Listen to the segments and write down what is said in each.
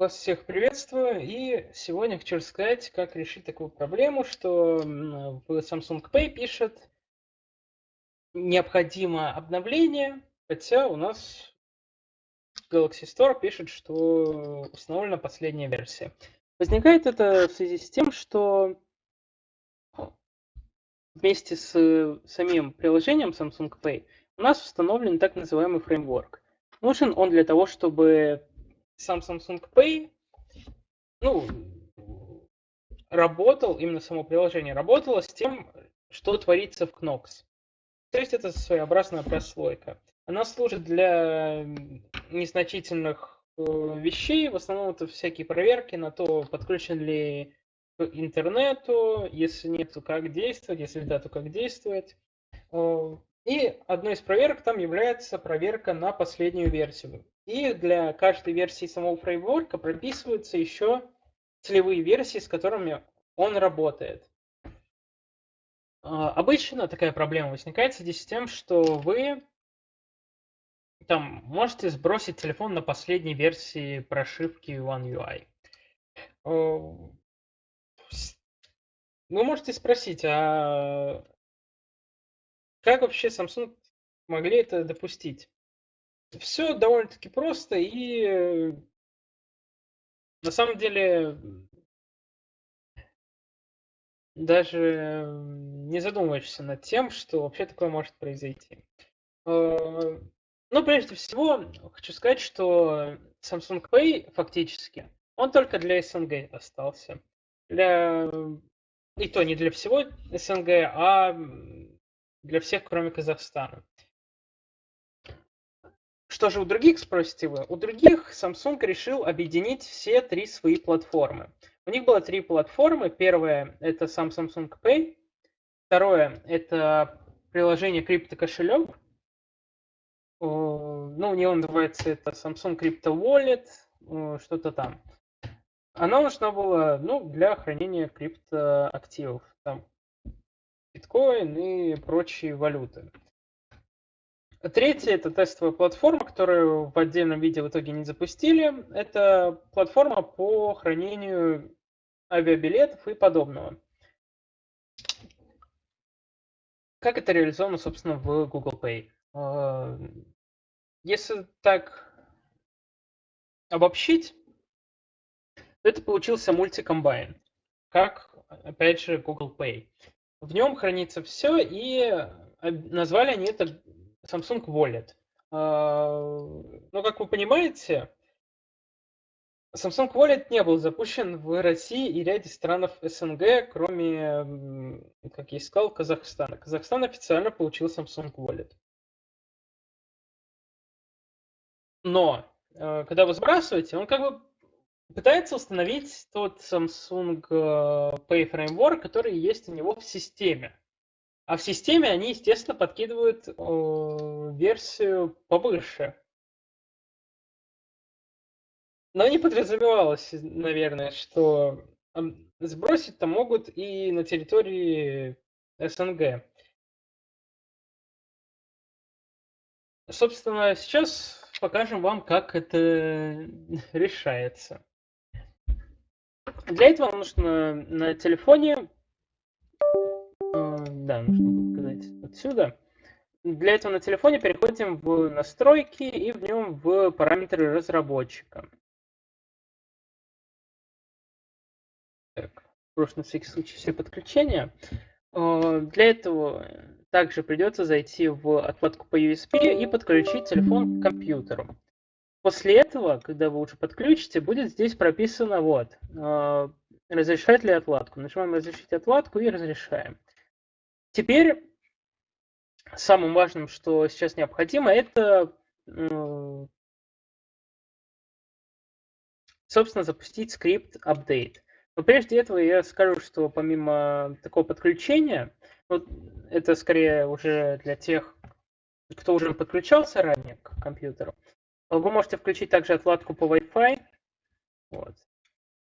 Вас всех приветствую, и сегодня хочу рассказать, как решить такую проблему, что в Samsung Pay пишет необходимо обновление, хотя у нас Galaxy Store пишет, что установлена последняя версия. Возникает это в связи с тем, что вместе с самим приложением Samsung Pay у нас установлен так называемый фреймворк. Нужен он для того, чтобы сам Samsung Pay, ну, работал, именно само приложение работало с тем, что творится в Knox. То есть это своеобразная прослойка. Она служит для незначительных э, вещей, в основном это всякие проверки на то, подключен ли к интернету, если нет, то как действовать, если да, то как действовать. Э, и одной из проверок там является проверка на последнюю версию. И для каждой версии самого фреймворка прописываются еще целевые версии, с которыми он работает. А, обычно такая проблема возникает в связи с тем, что вы там можете сбросить телефон на последней версии прошивки One UI. Вы можете спросить, а как вообще Samsung могли это допустить? Все довольно-таки просто и э, на самом деле даже не задумываешься над тем, что вообще такое может произойти. Э, ну, прежде всего, хочу сказать, что Samsung Pay фактически, он только для СНГ остался. Для... И то не для всего СНГ, а для всех, кроме Казахстана. Что же у других, спросите вы? У других Samsung решил объединить все три свои платформы. У них было три платформы. Первая – это сам Samsung Pay. Второе – это приложение криптокошелек. Ну, у него называется это Samsung Crypto Wallet, что-то там. Оно нужно было ну, для хранения криптоактивов. Там биткоин и прочие валюты. Третье – это тестовая платформа, которую в отдельном виде в итоге не запустили. Это платформа по хранению авиабилетов и подобного. Как это реализовано, собственно, в Google Pay? А, если так обобщить, то это получился мультикомбайн, как, опять же, Google Pay. В нем хранится все, и назвали они это Samsung Wallet. А, ну, как вы понимаете, Samsung Wallet не был запущен в России и ряде стран СНГ, кроме, как я сказал, Казахстана. Казахстан официально получил Samsung Wallet. Но, а, когда вы сбрасываете, он как бы пытается установить тот Samsung а, Pay Framework, который есть у него в системе. А в системе они, естественно, подкидывают э, версию повыше. Но не подразумевалось, наверное, что сбросить-то могут и на территории СНГ. Собственно, сейчас покажем вам, как это решается. Для этого нужно на телефоне да, нужно показать отсюда. Для этого на телефоне переходим в настройки и в нем в параметры разработчика. Так, просто на всякий случай все подключения. Э, для этого также придется зайти в отладку по USB и подключить телефон к компьютеру. После этого, когда вы уже подключите, будет здесь прописано вот, э, разрешать ли отладку. Нажимаем разрешить отладку и разрешаем. Теперь самым важным, что сейчас необходимо, это, собственно, запустить скрипт update. Но прежде этого я скажу, что помимо такого подключения, вот это скорее уже для тех, кто уже подключался ранее к компьютеру, вы можете включить также отладку по Wi-Fi. Вот.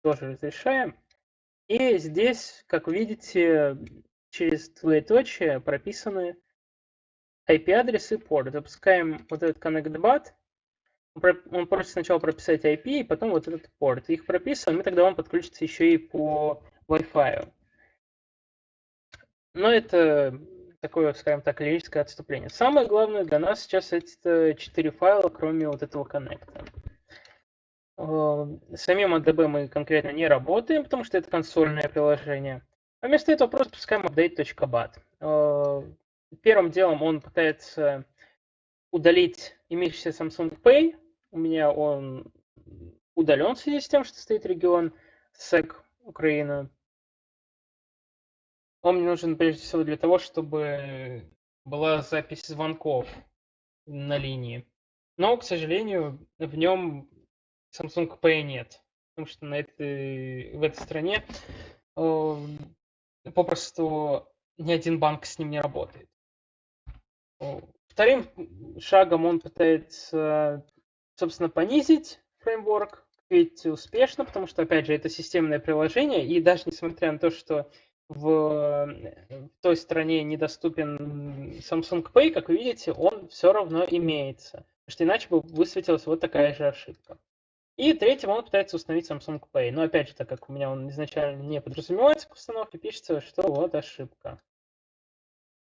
Тоже разрешаем. И здесь, как видите, через двоеточие прописаны IP-адрес и порт. Запускаем вот этот ConnectBot. он просит сначала прописать IP, и потом вот этот порт. Их прописываем, и тогда он подключится еще и по Wi-Fi. Но это такое, скажем так, лирическое отступление. Самое главное для нас сейчас это четыре файла, кроме вот этого коннекта. Э, самим ADB мы конкретно не работаем, потому что это консольное приложение. А вместо этого просто пускаем update.bat. Э, первым делом он пытается удалить имеющийся Samsung Pay. У меня он удален в связи с тем, что стоит регион SEC Украина. Он мне нужен прежде всего для того, чтобы была запись звонков на линии. Но, к сожалению, в нем Samsung Pay нет. Потому что на этой, в этой стране э, попросту ни один банк с ним не работает. Вторым шагом он пытается, собственно, понизить фреймворк, ведь успешно, потому что, опять же, это системное приложение, и даже несмотря на то, что в, в той стране недоступен Samsung Pay, как вы видите, он все равно имеется. Потому что иначе бы высветилась вот такая же ошибка. И третьим он пытается установить Samsung Pay. Но опять же, так как у меня он изначально не подразумевается к установке, пишется, что вот ошибка.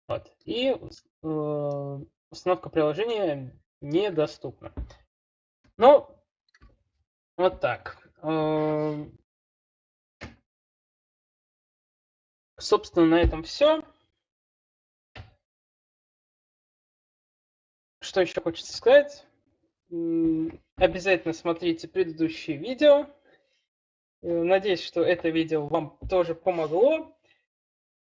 Вот. И э, установка приложения недоступна. Ну, вот так. Э, Собственно, на этом все. Что еще хочется сказать? Обязательно смотрите предыдущие видео. Э, надеюсь, что это видео вам тоже помогло.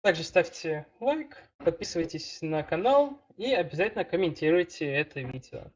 Также ставьте лайк, подписывайтесь на канал и обязательно комментируйте это видео.